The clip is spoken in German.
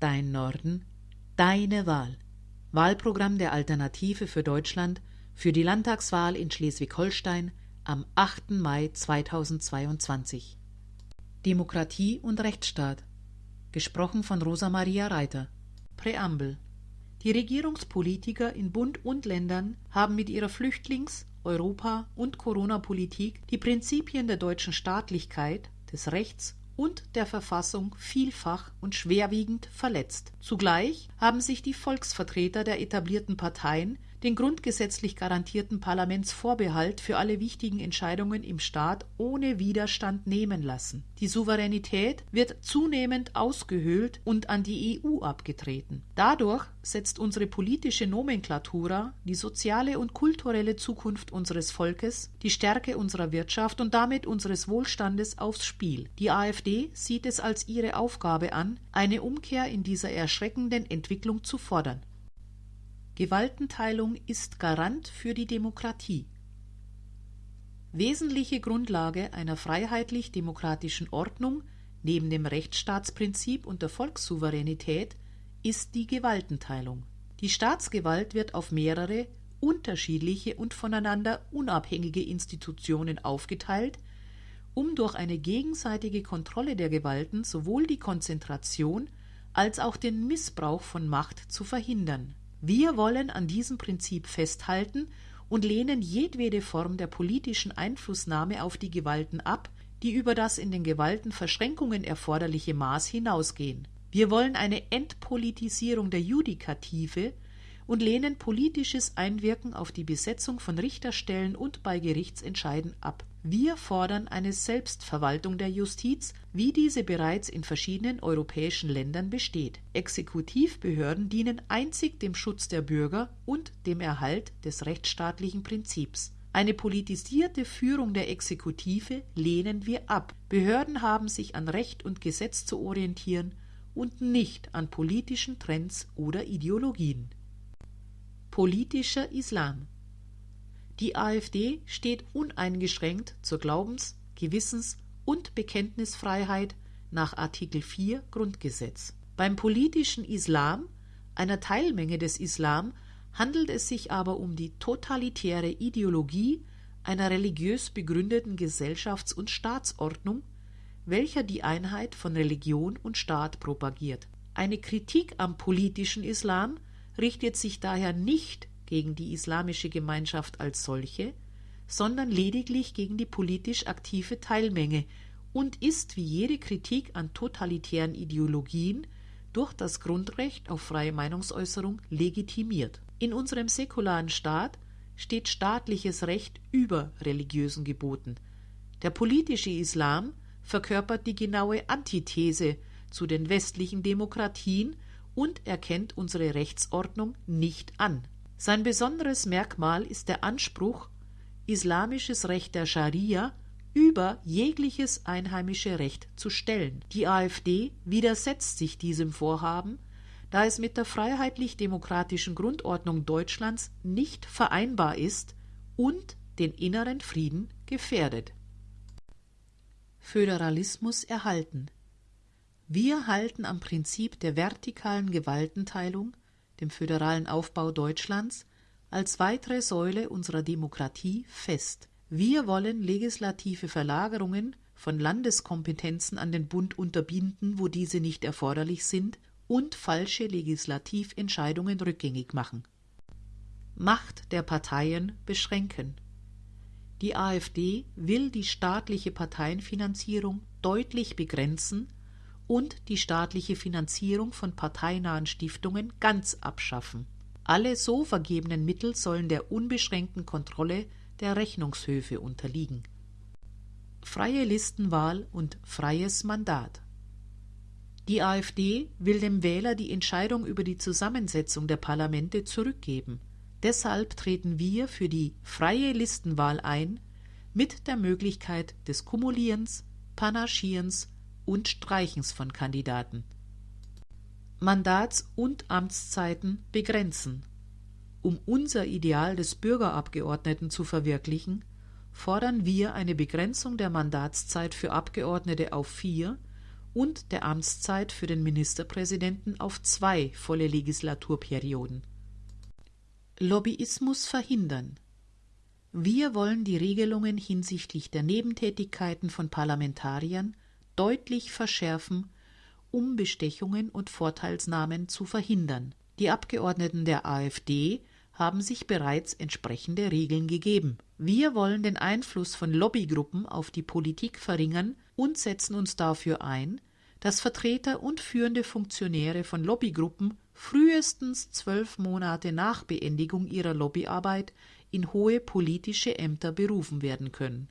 Dein Norden, deine Wahl. Wahlprogramm der Alternative für Deutschland für die Landtagswahl in Schleswig-Holstein am 8. Mai 2022. Demokratie und Rechtsstaat. Gesprochen von Rosa Maria Reiter. Präambel. Die Regierungspolitiker in Bund und Ländern haben mit ihrer Flüchtlings-, Europa- und Corona-Politik die Prinzipien der deutschen Staatlichkeit, des Rechts und der Verfassung vielfach und schwerwiegend verletzt. Zugleich haben sich die Volksvertreter der etablierten Parteien den grundgesetzlich garantierten Parlamentsvorbehalt für alle wichtigen Entscheidungen im Staat ohne Widerstand nehmen lassen. Die Souveränität wird zunehmend ausgehöhlt und an die EU abgetreten. Dadurch setzt unsere politische Nomenklatura die soziale und kulturelle Zukunft unseres Volkes, die Stärke unserer Wirtschaft und damit unseres Wohlstandes aufs Spiel. Die AfD sieht es als ihre Aufgabe an, eine Umkehr in dieser erschreckenden Entwicklung zu fordern. Gewaltenteilung ist Garant für die Demokratie. Wesentliche Grundlage einer freiheitlich-demokratischen Ordnung neben dem Rechtsstaatsprinzip und der Volkssouveränität ist die Gewaltenteilung. Die Staatsgewalt wird auf mehrere unterschiedliche und voneinander unabhängige Institutionen aufgeteilt, um durch eine gegenseitige Kontrolle der Gewalten sowohl die Konzentration als auch den Missbrauch von Macht zu verhindern wir wollen an diesem Prinzip festhalten und lehnen jedwede Form der politischen Einflussnahme auf die Gewalten ab, die über das in den Gewaltenverschränkungen erforderliche Maß hinausgehen. Wir wollen eine Entpolitisierung der Judikative und lehnen politisches Einwirken auf die Besetzung von Richterstellen und bei Gerichtsentscheiden ab. Wir fordern eine Selbstverwaltung der Justiz, wie diese bereits in verschiedenen europäischen Ländern besteht. Exekutivbehörden dienen einzig dem Schutz der Bürger und dem Erhalt des rechtsstaatlichen Prinzips. Eine politisierte Führung der Exekutive lehnen wir ab. Behörden haben sich an Recht und Gesetz zu orientieren und nicht an politischen Trends oder Ideologien. Politischer Islam Die AfD steht uneingeschränkt zur Glaubens-, Gewissens- und Bekenntnisfreiheit nach Artikel 4 Grundgesetz. Beim politischen Islam, einer Teilmenge des Islam, handelt es sich aber um die totalitäre Ideologie einer religiös begründeten Gesellschafts- und Staatsordnung, welcher die Einheit von Religion und Staat propagiert. Eine Kritik am politischen Islam richtet sich daher nicht gegen die islamische Gemeinschaft als solche, sondern lediglich gegen die politisch aktive Teilmenge und ist wie jede Kritik an totalitären Ideologien durch das Grundrecht auf freie Meinungsäußerung legitimiert. In unserem säkularen Staat steht staatliches Recht über religiösen Geboten. Der politische Islam verkörpert die genaue Antithese zu den westlichen Demokratien und erkennt unsere Rechtsordnung nicht an. Sein besonderes Merkmal ist der Anspruch, islamisches Recht der Scharia über jegliches einheimische Recht zu stellen. Die AfD widersetzt sich diesem Vorhaben, da es mit der freiheitlich-demokratischen Grundordnung Deutschlands nicht vereinbar ist und den inneren Frieden gefährdet. Föderalismus erhalten wir halten am Prinzip der vertikalen Gewaltenteilung, dem föderalen Aufbau Deutschlands, als weitere Säule unserer Demokratie fest. Wir wollen legislative Verlagerungen von Landeskompetenzen an den Bund unterbinden, wo diese nicht erforderlich sind, und falsche Legislativentscheidungen rückgängig machen. Macht der Parteien beschränken. Die AfD will die staatliche Parteienfinanzierung deutlich begrenzen und die staatliche Finanzierung von parteinahen Stiftungen ganz abschaffen. Alle so vergebenen Mittel sollen der unbeschränkten Kontrolle der Rechnungshöfe unterliegen. Freie Listenwahl und freies Mandat. Die AfD will dem Wähler die Entscheidung über die Zusammensetzung der Parlamente zurückgeben. Deshalb treten wir für die freie Listenwahl ein, mit der Möglichkeit des Kumulierens, Panaschierens und Streichens von Kandidaten. Mandats- und Amtszeiten begrenzen. Um unser Ideal des Bürgerabgeordneten zu verwirklichen, fordern wir eine Begrenzung der Mandatszeit für Abgeordnete auf vier und der Amtszeit für den Ministerpräsidenten auf zwei volle Legislaturperioden. Lobbyismus verhindern. Wir wollen die Regelungen hinsichtlich der Nebentätigkeiten von Parlamentariern deutlich verschärfen, um Bestechungen und Vorteilsnahmen zu verhindern. Die Abgeordneten der AfD haben sich bereits entsprechende Regeln gegeben. Wir wollen den Einfluss von Lobbygruppen auf die Politik verringern und setzen uns dafür ein, dass Vertreter und führende Funktionäre von Lobbygruppen frühestens zwölf Monate nach Beendigung ihrer Lobbyarbeit in hohe politische Ämter berufen werden können